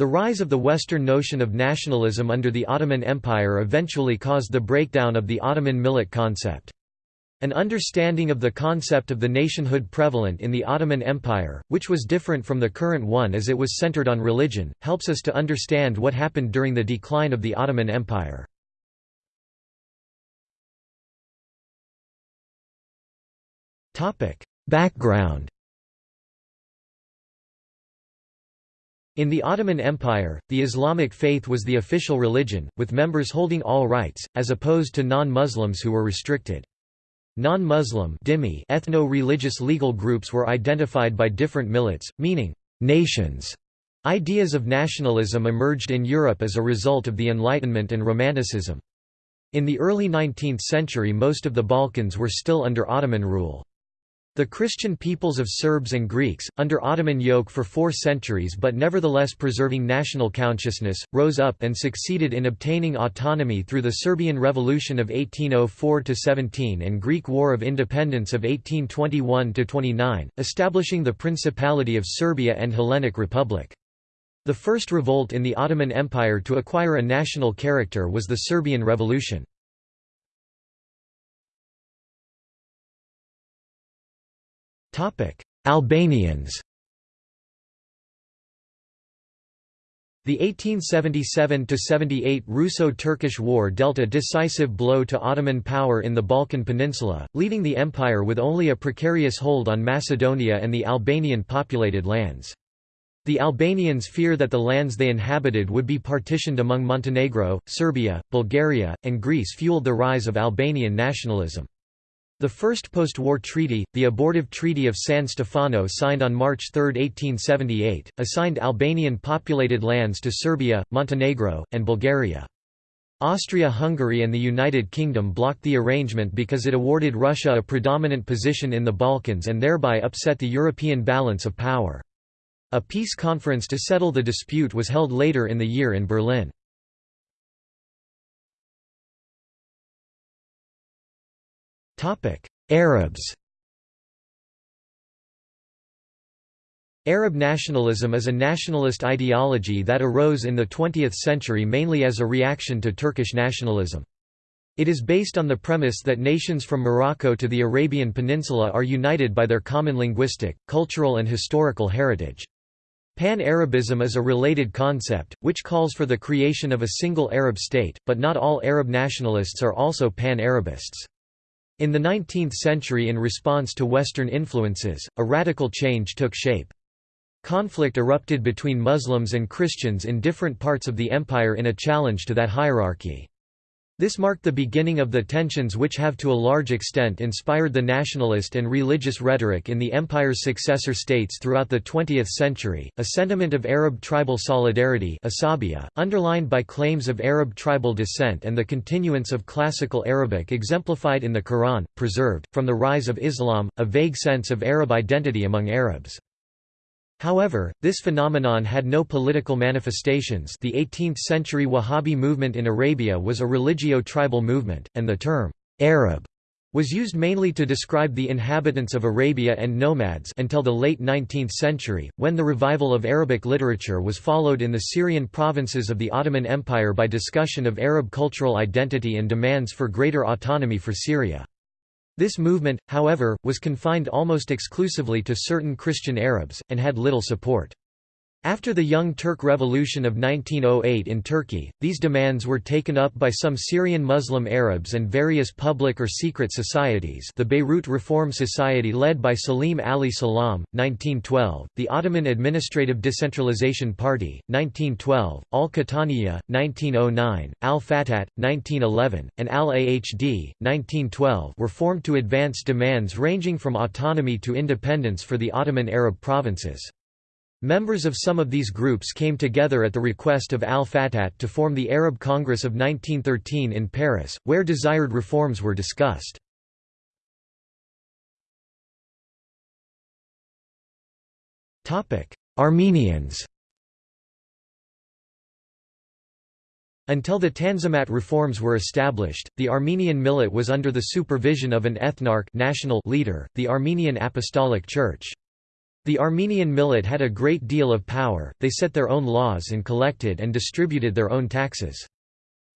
The rise of the Western notion of nationalism under the Ottoman Empire eventually caused the breakdown of the Ottoman millet concept. An understanding of the concept of the nationhood prevalent in the Ottoman Empire, which was different from the current one as it was centered on religion, helps us to understand what happened during the decline of the Ottoman Empire. Background In the Ottoman Empire, the Islamic faith was the official religion, with members holding all rights, as opposed to non-Muslims who were restricted. Non-Muslim ethno-religious legal groups were identified by different millets, meaning, nations. Ideas of nationalism emerged in Europe as a result of the Enlightenment and Romanticism. In the early 19th century most of the Balkans were still under Ottoman rule. The Christian peoples of Serbs and Greeks, under Ottoman yoke for four centuries but nevertheless preserving national consciousness, rose up and succeeded in obtaining autonomy through the Serbian Revolution of 1804–17 and Greek War of Independence of 1821–29, establishing the Principality of Serbia and Hellenic Republic. The first revolt in the Ottoman Empire to acquire a national character was the Serbian Revolution. Albanians The 1877–78 Russo-Turkish War dealt a decisive blow to Ottoman power in the Balkan Peninsula, leaving the empire with only a precarious hold on Macedonia and the Albanian populated lands. The Albanians fear that the lands they inhabited would be partitioned among Montenegro, Serbia, Bulgaria, and Greece fueled the rise of Albanian nationalism. The first post-war treaty, the abortive Treaty of San Stefano signed on March 3, 1878, assigned Albanian populated lands to Serbia, Montenegro, and Bulgaria. Austria-Hungary and the United Kingdom blocked the arrangement because it awarded Russia a predominant position in the Balkans and thereby upset the European balance of power. A peace conference to settle the dispute was held later in the year in Berlin. Arabs Arab nationalism is a nationalist ideology that arose in the 20th century mainly as a reaction to Turkish nationalism. It is based on the premise that nations from Morocco to the Arabian Peninsula are united by their common linguistic, cultural and historical heritage. Pan-Arabism is a related concept, which calls for the creation of a single Arab state, but not all Arab nationalists are also Pan-Arabists. In the 19th century in response to Western influences, a radical change took shape. Conflict erupted between Muslims and Christians in different parts of the empire in a challenge to that hierarchy. This marked the beginning of the tensions which have to a large extent inspired the nationalist and religious rhetoric in the empire's successor states throughout the 20th century, a sentiment of Arab tribal solidarity underlined by claims of Arab tribal descent and the continuance of classical Arabic exemplified in the Quran, preserved, from the rise of Islam, a vague sense of Arab identity among Arabs. However, this phenomenon had no political manifestations the 18th-century Wahhabi movement in Arabia was a religio-tribal movement, and the term, "'Arab' was used mainly to describe the inhabitants of Arabia and nomads until the late 19th century, when the revival of Arabic literature was followed in the Syrian provinces of the Ottoman Empire by discussion of Arab cultural identity and demands for greater autonomy for Syria. This movement, however, was confined almost exclusively to certain Christian Arabs, and had little support. After the Young Turk Revolution of 1908 in Turkey, these demands were taken up by some Syrian Muslim Arabs and various public or secret societies the Beirut Reform Society led by Salim Ali Salam, 1912, the Ottoman Administrative Decentralization Party, 1912, Al-Qahtaniya, 1909, Al-Fatat, 1911, and Al-Ahd, 1912 were formed to advance demands ranging from autonomy to independence for the Ottoman Arab provinces. Members of some of these groups came together at the request of al-Fatat to form the Arab Congress of 1913 in Paris, where desired reforms were discussed. Armenians Until the Tanzimat reforms were established, the Armenian millet was under the supervision of an ethnarch national leader, the Armenian Apostolic Church. The Armenian millet had a great deal of power, they set their own laws and collected and distributed their own taxes.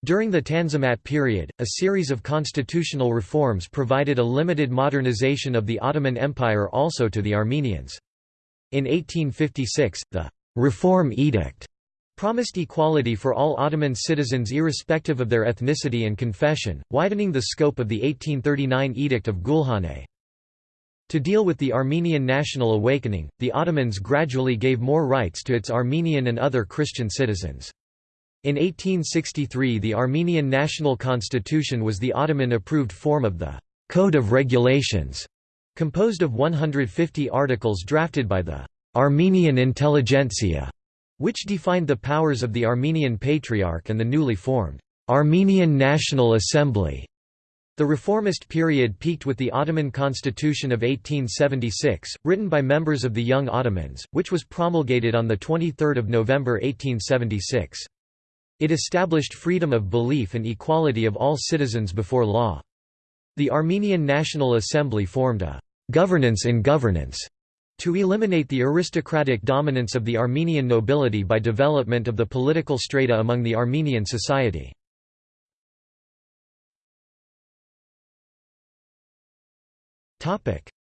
During the Tanzimat period, a series of constitutional reforms provided a limited modernization of the Ottoman Empire also to the Armenians. In 1856, the «Reform Edict» promised equality for all Ottoman citizens irrespective of their ethnicity and confession, widening the scope of the 1839 Edict of Gulhane. To deal with the Armenian national awakening, the Ottomans gradually gave more rights to its Armenian and other Christian citizens. In 1863 the Armenian National Constitution was the Ottoman-approved form of the «Code of Regulations», composed of 150 articles drafted by the «Armenian intelligentsia», which defined the powers of the Armenian Patriarch and the newly formed «Armenian National Assembly». The reformist period peaked with the Ottoman Constitution of 1876, written by members of the Young Ottomans, which was promulgated on 23 November 1876. It established freedom of belief and equality of all citizens before law. The Armenian National Assembly formed a «governance in governance» to eliminate the aristocratic dominance of the Armenian nobility by development of the political strata among the Armenian society.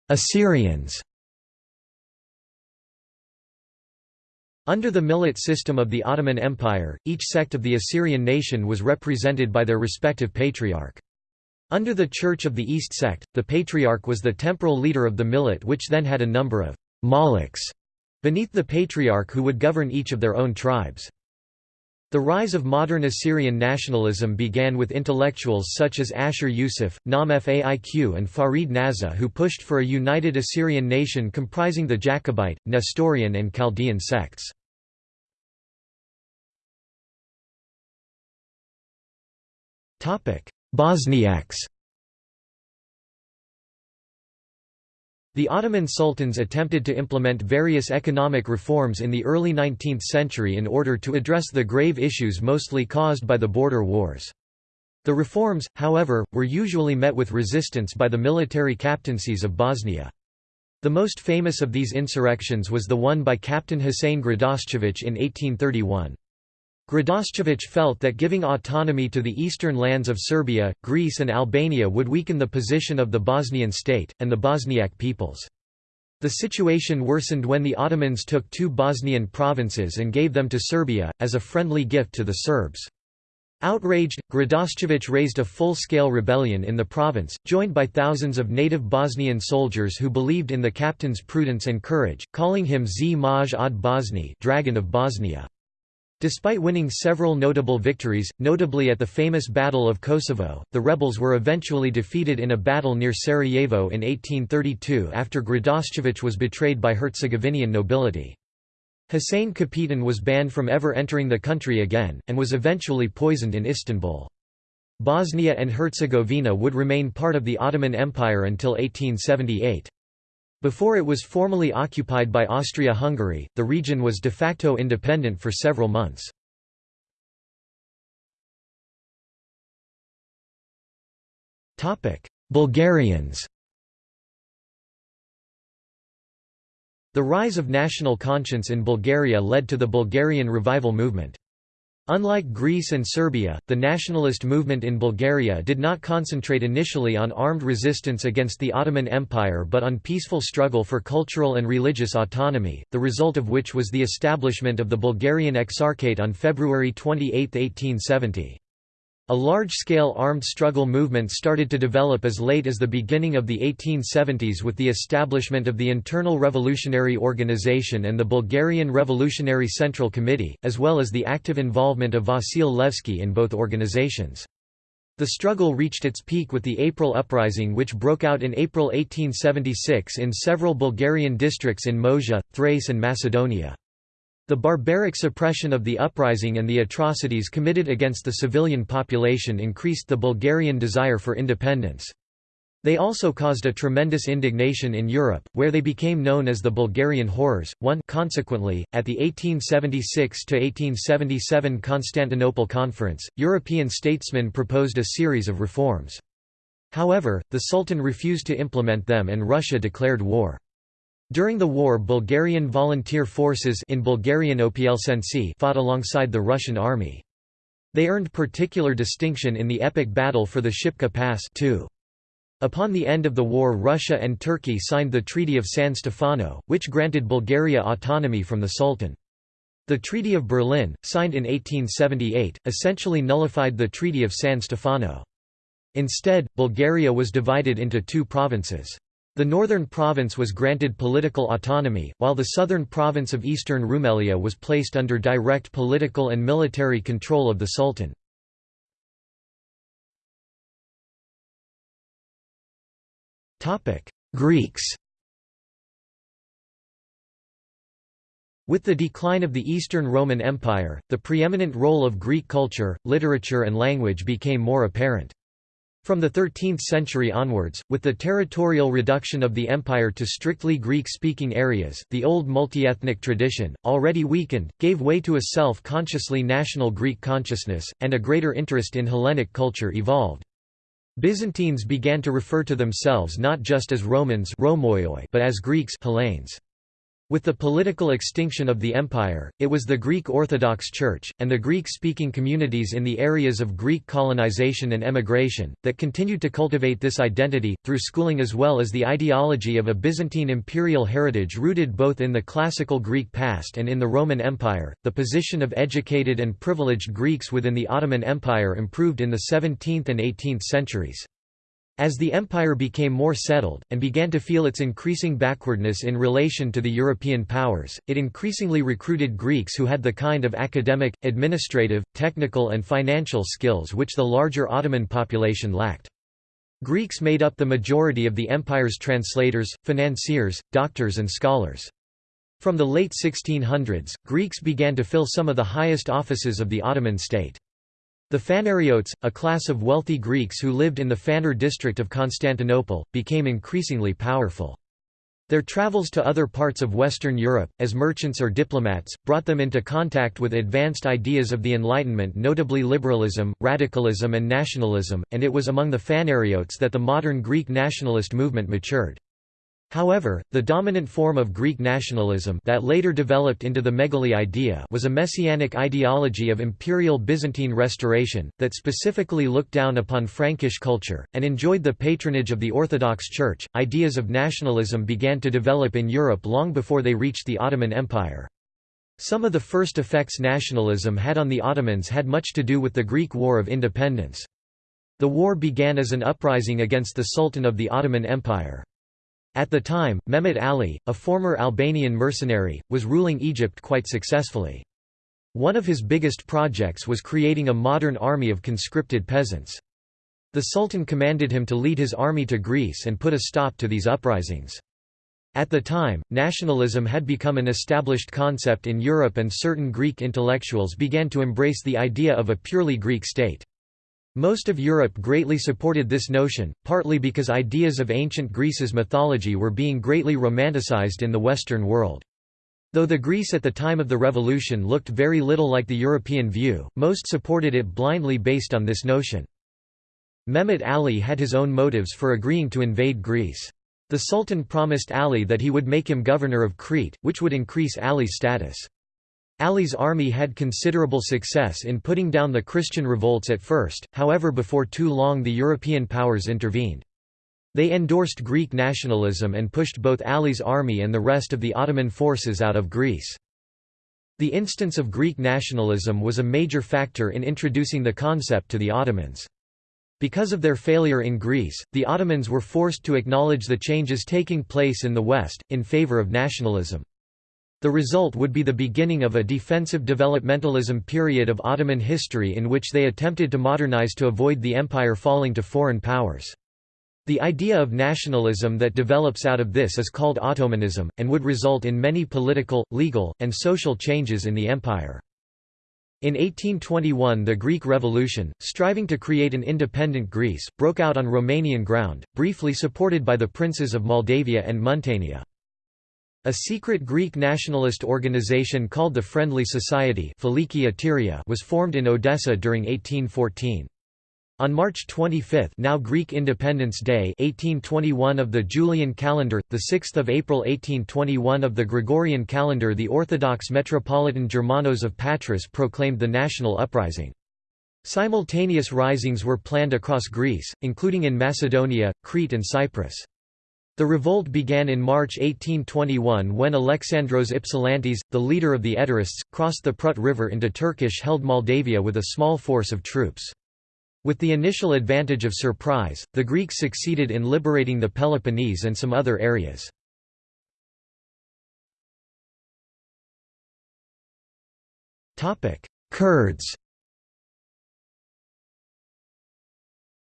Assyrians Under the millet system of the Ottoman Empire, each sect of the Assyrian nation was represented by their respective patriarch. Under the Church of the East sect, the patriarch was the temporal leader of the millet which then had a number of «maliks» beneath the patriarch who would govern each of their own tribes. The rise of modern Assyrian nationalism began with intellectuals such as Ashur Yusuf, Naam Faiq and Farid Nazha who pushed for a united Assyrian nation comprising the Jacobite, Nestorian and Chaldean sects. Bosniaks The Ottoman sultans attempted to implement various economic reforms in the early 19th century in order to address the grave issues mostly caused by the border wars. The reforms, however, were usually met with resistance by the military captaincies of Bosnia. The most famous of these insurrections was the one by Captain Husein Gradaščević in 1831. Gradaščević felt that giving autonomy to the eastern lands of Serbia, Greece and Albania would weaken the position of the Bosnian state, and the Bosniak peoples. The situation worsened when the Ottomans took two Bosnian provinces and gave them to Serbia, as a friendly gift to the Serbs. Outraged, Gradaščević raised a full-scale rebellion in the province, joined by thousands of native Bosnian soldiers who believed in the captain's prudence and courage, calling him Zmaj od Bosne Dragon of Bosnia. Despite winning several notable victories, notably at the famous Battle of Kosovo, the rebels were eventually defeated in a battle near Sarajevo in 1832 after Gradaščević was betrayed by Herzegovinian nobility. Hussein Kapitan was banned from ever entering the country again, and was eventually poisoned in Istanbul. Bosnia and Herzegovina would remain part of the Ottoman Empire until 1878. Before it was formally occupied by Austria-Hungary, the region was de facto independent for several months. Bulgarians The rise of national conscience in Bulgaria led to the Bulgarian revival movement. Unlike Greece and Serbia, the nationalist movement in Bulgaria did not concentrate initially on armed resistance against the Ottoman Empire but on peaceful struggle for cultural and religious autonomy, the result of which was the establishment of the Bulgarian Exarchate on February 28, 1870. A large-scale armed struggle movement started to develop as late as the beginning of the 1870s with the establishment of the Internal Revolutionary Organization and the Bulgarian Revolutionary Central Committee, as well as the active involvement of Vasil Levski in both organizations. The struggle reached its peak with the April Uprising which broke out in April 1876 in several Bulgarian districts in Moesia, Thrace and Macedonia. The barbaric suppression of the uprising and the atrocities committed against the civilian population increased the Bulgarian desire for independence. They also caused a tremendous indignation in Europe, where they became known as the Bulgarian Horrors. 1 Consequently, at the 1876–1877 Constantinople Conference, European statesmen proposed a series of reforms. However, the Sultan refused to implement them and Russia declared war. During the war Bulgarian volunteer forces in Bulgarian fought alongside the Russian army. They earned particular distinction in the epic battle for the Shipka Pass too. Upon the end of the war Russia and Turkey signed the Treaty of San Stefano, which granted Bulgaria autonomy from the Sultan. The Treaty of Berlin, signed in 1878, essentially nullified the Treaty of San Stefano. Instead, Bulgaria was divided into two provinces. The northern province was granted political autonomy, while the southern province of eastern Rumelia was placed under direct political and military control of the Sultan. Greeks With the decline of the Eastern Roman Empire, the preeminent role of Greek culture, literature and language became more apparent. From the 13th century onwards, with the territorial reduction of the empire to strictly Greek-speaking areas, the old multi-ethnic tradition, already weakened, gave way to a self-consciously national Greek consciousness, and a greater interest in Hellenic culture evolved. Byzantines began to refer to themselves not just as Romans but as Greeks Hellenes. With the political extinction of the empire, it was the Greek Orthodox Church, and the Greek-speaking communities in the areas of Greek colonization and emigration, that continued to cultivate this identity, through schooling as well as the ideology of a Byzantine imperial heritage rooted both in the classical Greek past and in the Roman Empire. The position of educated and privileged Greeks within the Ottoman Empire improved in the 17th and 18th centuries. As the empire became more settled, and began to feel its increasing backwardness in relation to the European powers, it increasingly recruited Greeks who had the kind of academic, administrative, technical and financial skills which the larger Ottoman population lacked. Greeks made up the majority of the empire's translators, financiers, doctors and scholars. From the late 1600s, Greeks began to fill some of the highest offices of the Ottoman state. The Phanariotes, a class of wealthy Greeks who lived in the Phanar district of Constantinople, became increasingly powerful. Their travels to other parts of Western Europe, as merchants or diplomats, brought them into contact with advanced ideas of the Enlightenment notably liberalism, radicalism and nationalism, and it was among the Phanariotes that the modern Greek nationalist movement matured. However, the dominant form of Greek nationalism that later developed into the Megali idea was a messianic ideology of imperial Byzantine restoration, that specifically looked down upon Frankish culture, and enjoyed the patronage of the Orthodox Church. Ideas of nationalism began to develop in Europe long before they reached the Ottoman Empire. Some of the first effects nationalism had on the Ottomans had much to do with the Greek War of Independence. The war began as an uprising against the Sultan of the Ottoman Empire. At the time, Mehmet Ali, a former Albanian mercenary, was ruling Egypt quite successfully. One of his biggest projects was creating a modern army of conscripted peasants. The Sultan commanded him to lead his army to Greece and put a stop to these uprisings. At the time, nationalism had become an established concept in Europe and certain Greek intellectuals began to embrace the idea of a purely Greek state. Most of Europe greatly supported this notion, partly because ideas of ancient Greece's mythology were being greatly romanticized in the Western world. Though the Greece at the time of the revolution looked very little like the European view, most supported it blindly based on this notion. Mehmet Ali had his own motives for agreeing to invade Greece. The Sultan promised Ali that he would make him governor of Crete, which would increase Ali's status. Ali's army had considerable success in putting down the Christian revolts at first, however before too long the European powers intervened. They endorsed Greek nationalism and pushed both Ali's army and the rest of the Ottoman forces out of Greece. The instance of Greek nationalism was a major factor in introducing the concept to the Ottomans. Because of their failure in Greece, the Ottomans were forced to acknowledge the changes taking place in the West, in favor of nationalism. The result would be the beginning of a defensive developmentalism period of Ottoman history in which they attempted to modernize to avoid the empire falling to foreign powers. The idea of nationalism that develops out of this is called Ottomanism, and would result in many political, legal, and social changes in the empire. In 1821 the Greek Revolution, striving to create an independent Greece, broke out on Romanian ground, briefly supported by the princes of Moldavia and Muntenia. A secret Greek nationalist organization called the Friendly Society was formed in Odessa during 1814. On March 25 now Greek Independence Day 1821 of the Julian calendar, the 6 April 1821 of the Gregorian calendar the Orthodox Metropolitan Germanos of Patras proclaimed the national uprising. Simultaneous risings were planned across Greece, including in Macedonia, Crete and Cyprus. The revolt began in March 1821 when Alexandros Ypsilantis, the leader of the Eterists, crossed the Prut River into Turkish-held Moldavia with a small force of troops. With the initial advantage of surprise, the Greeks succeeded in liberating the Peloponnese and some other areas. Kurds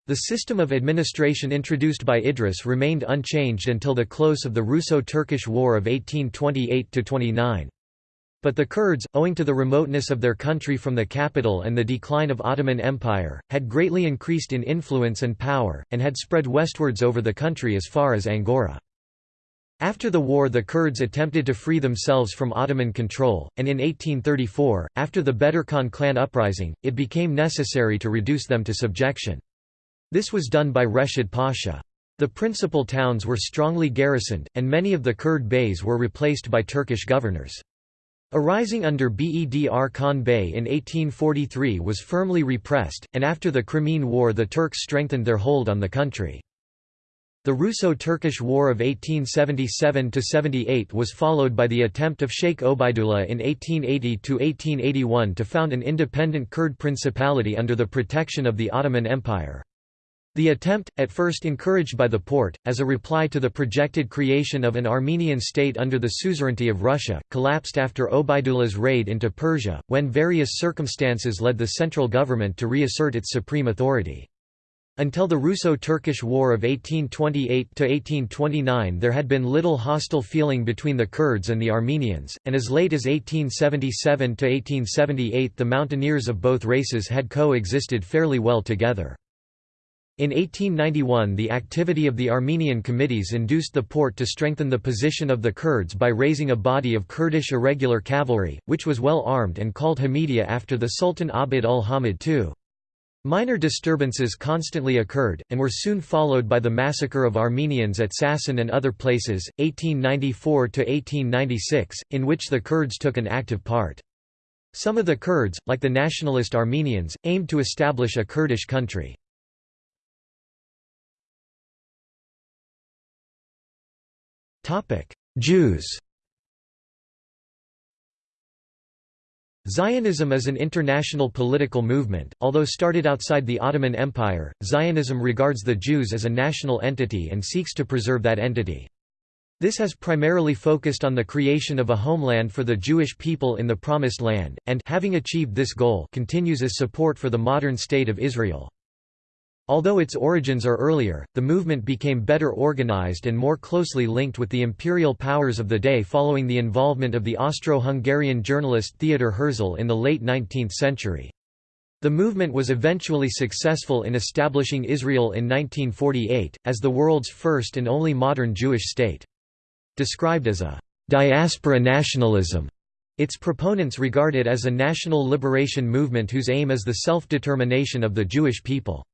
The system of administration introduced by Idris remained unchanged until the close of the Russo-Turkish War of 1828–29. But the Kurds, owing to the remoteness of their country from the capital and the decline of Ottoman Empire, had greatly increased in influence and power, and had spread westwards over the country as far as Angora. After the war the Kurds attempted to free themselves from Ottoman control, and in 1834, after the Bedirkhan clan uprising, it became necessary to reduce them to subjection. This was done by Reshid Pasha. The principal towns were strongly garrisoned, and many of the Kurd beys were replaced by Turkish governors. Arising under Bedr Khan Bey in 1843 was firmly repressed, and after the Crimean War the Turks strengthened their hold on the country. The Russo-Turkish War of 1877–78 was followed by the attempt of Sheikh Obaidullah in 1880–1881 to found an independent Kurd principality under the protection of the Ottoman Empire. The attempt, at first encouraged by the Porte, as a reply to the projected creation of an Armenian state under the suzerainty of Russia, collapsed after Obaidullah's raid into Persia, when various circumstances led the central government to reassert its supreme authority. Until the Russo-Turkish War of 1828–1829 there had been little hostile feeling between the Kurds and the Armenians, and as late as 1877–1878 the mountaineers of both races had co-existed fairly well together. In 1891 the activity of the Armenian committees induced the Porte to strengthen the position of the Kurds by raising a body of Kurdish irregular cavalry, which was well armed and called Hamidiya after the Sultan Abd ul-Hamid II. Minor disturbances constantly occurred, and were soon followed by the massacre of Armenians at Sasun and other places, 1894–1896, in which the Kurds took an active part. Some of the Kurds, like the nationalist Armenians, aimed to establish a Kurdish country. Jews Zionism is an international political movement, although started outside the Ottoman Empire, Zionism regards the Jews as a national entity and seeks to preserve that entity. This has primarily focused on the creation of a homeland for the Jewish people in the Promised Land, and having achieved this goal continues its support for the modern State of Israel. Although its origins are earlier, the movement became better organized and more closely linked with the imperial powers of the day following the involvement of the Austro-Hungarian journalist Theodor Herzl in the late 19th century. The movement was eventually successful in establishing Israel in 1948, as the world's first and only modern Jewish state. Described as a «diaspora nationalism», its proponents regard it as a national liberation movement whose aim is the self-determination of the Jewish people.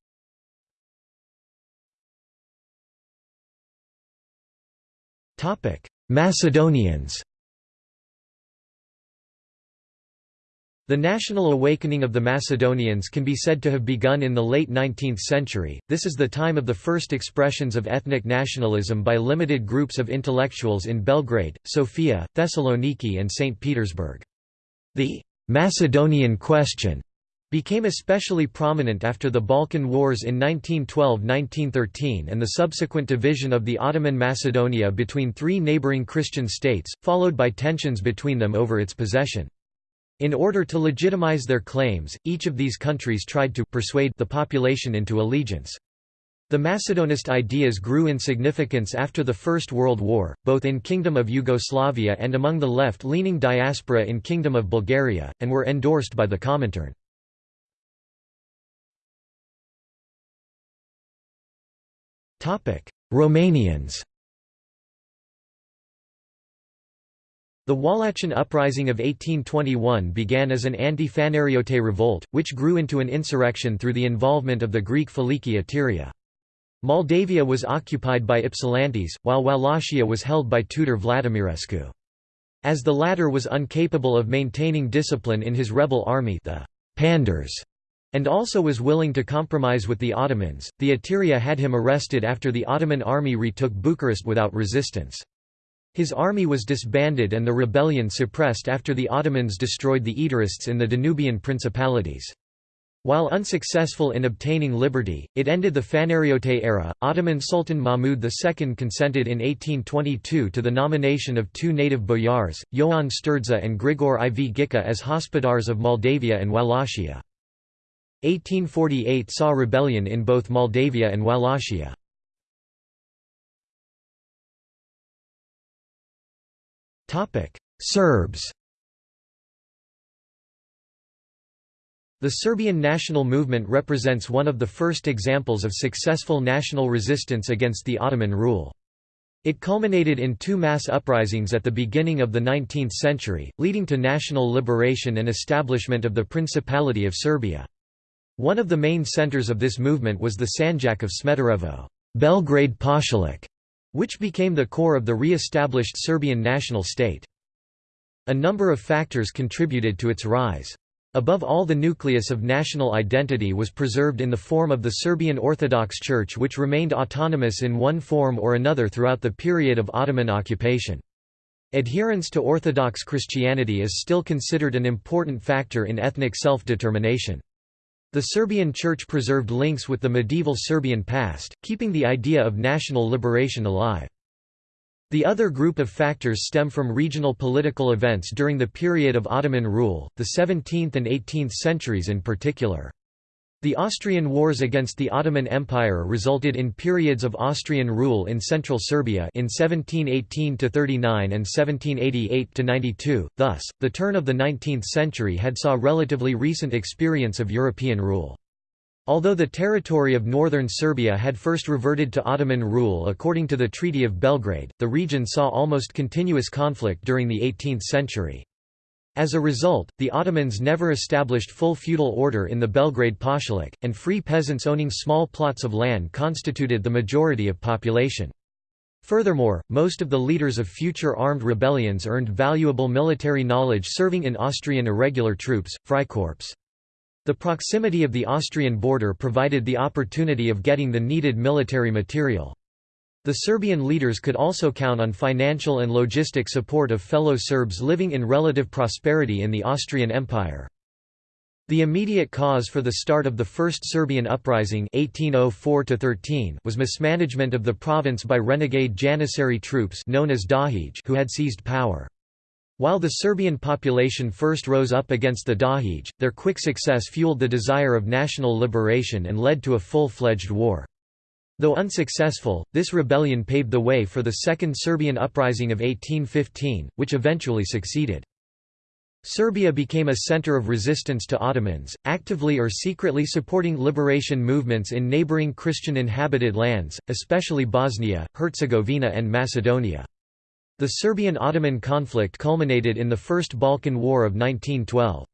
Macedonians The national awakening of the Macedonians can be said to have begun in the late 19th century. This is the time of the first expressions of ethnic nationalism by limited groups of intellectuals in Belgrade, Sofia, Thessaloniki, and St. Petersburg. The Macedonian question became especially prominent after the Balkan Wars in 1912–1913 and the subsequent division of the Ottoman Macedonia between three neighbouring Christian states, followed by tensions between them over its possession. In order to legitimize their claims, each of these countries tried to persuade the population into allegiance. The Macedonist ideas grew in significance after the First World War, both in Kingdom of Yugoslavia and among the left-leaning diaspora in Kingdom of Bulgaria, and were endorsed by the Comintern. Romanians. The Wallachian Uprising of 1821 began as an anti-Fanariote revolt, which grew into an insurrection through the involvement of the Greek Philiki Eteria. Moldavia was occupied by Ypsilantis, while Wallachia was held by Tudor Vladimirescu. As the latter was incapable of maintaining discipline in his rebel army the Pandurs, and also was willing to compromise with the Ottomans, the Eteria had him arrested after the Ottoman army retook Bucharest without resistance. His army was disbanded and the rebellion suppressed after the Ottomans destroyed the Eterists in the Danubian principalities. While unsuccessful in obtaining liberty, it ended the Phanariote era. Ottoman Sultan Mahmud II consented in 1822 to the nomination of two native boyars, Ioan Sturdza and Grigor IV Ghica as hospodars of Moldavia and Wallachia. 1848 saw rebellion in both Moldavia and Wallachia. Serbs The Serbian national movement represents one of the first examples of successful national resistance against the Ottoman rule. It culminated in two mass uprisings at the beginning of the 19th century, leading to national liberation and establishment of the Principality of Serbia. One of the main centers of this movement was the Sanjak of Smederevo Belgrade Pašalic", which became the core of the re-established Serbian national state. A number of factors contributed to its rise. Above all the nucleus of national identity was preserved in the form of the Serbian Orthodox Church which remained autonomous in one form or another throughout the period of Ottoman occupation. Adherence to Orthodox Christianity is still considered an important factor in ethnic self-determination. The Serbian Church preserved links with the medieval Serbian past, keeping the idea of national liberation alive. The other group of factors stem from regional political events during the period of Ottoman rule, the 17th and 18th centuries in particular. The Austrian wars against the Ottoman Empire resulted in periods of Austrian rule in central Serbia in 1718–39 and 1788–92, thus, the turn of the 19th century had saw relatively recent experience of European rule. Although the territory of northern Serbia had first reverted to Ottoman rule according to the Treaty of Belgrade, the region saw almost continuous conflict during the 18th century. As a result, the Ottomans never established full feudal order in the Belgrade Pašalic, and free peasants owning small plots of land constituted the majority of population. Furthermore, most of the leaders of future armed rebellions earned valuable military knowledge serving in Austrian irregular troops, Freikorps. The proximity of the Austrian border provided the opportunity of getting the needed military material. The Serbian leaders could also count on financial and logistic support of fellow Serbs living in relative prosperity in the Austrian Empire. The immediate cause for the start of the First Serbian Uprising 1804 was mismanagement of the province by renegade Janissary troops known as Dahij who had seized power. While the Serbian population first rose up against the Dahij, their quick success fueled the desire of national liberation and led to a full-fledged war. Though unsuccessful, this rebellion paved the way for the Second Serbian Uprising of 1815, which eventually succeeded. Serbia became a center of resistance to Ottomans, actively or secretly supporting liberation movements in neighboring Christian-inhabited lands, especially Bosnia, Herzegovina and Macedonia. The Serbian-Ottoman conflict culminated in the First Balkan War of 1912.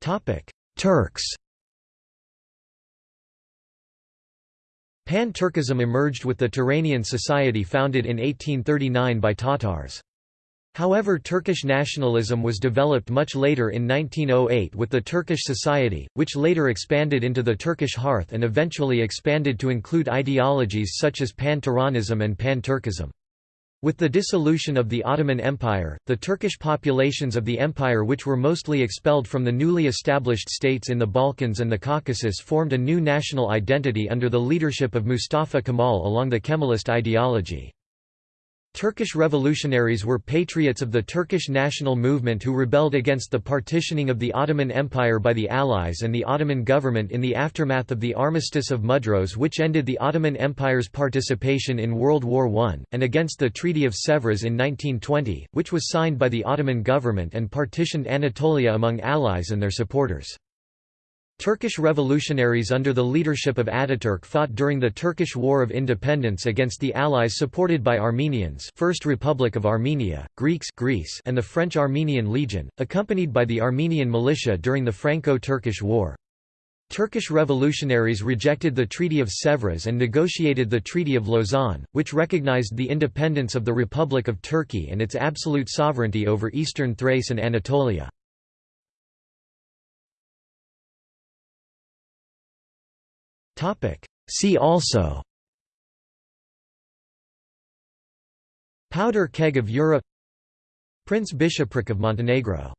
Topic: Turks Pan-Turkism emerged with the Turanian society founded in 1839 by Tatars. However Turkish nationalism was developed much later in 1908 with the Turkish Society, which later expanded into the Turkish hearth and eventually expanded to include ideologies such as Pan-Turanism and Pan-Turkism. With the dissolution of the Ottoman Empire, the Turkish populations of the empire which were mostly expelled from the newly established states in the Balkans and the Caucasus formed a new national identity under the leadership of Mustafa Kemal along the Kemalist ideology. Turkish revolutionaries were patriots of the Turkish national movement who rebelled against the partitioning of the Ottoman Empire by the Allies and the Ottoman government in the aftermath of the Armistice of Mudros which ended the Ottoman Empire's participation in World War I, and against the Treaty of Sèvres in 1920, which was signed by the Ottoman government and partitioned Anatolia among allies and their supporters. Turkish revolutionaries under the leadership of Ataturk fought during the Turkish War of Independence against the Allies supported by Armenians First Republic of Armenia, Greeks Greece and the French Armenian Legion, accompanied by the Armenian militia during the Franco-Turkish War. Turkish revolutionaries rejected the Treaty of Sèvres and negotiated the Treaty of Lausanne, which recognized the independence of the Republic of Turkey and its absolute sovereignty over eastern Thrace and Anatolia. See also Powder keg of Europe Prince Bishopric of Montenegro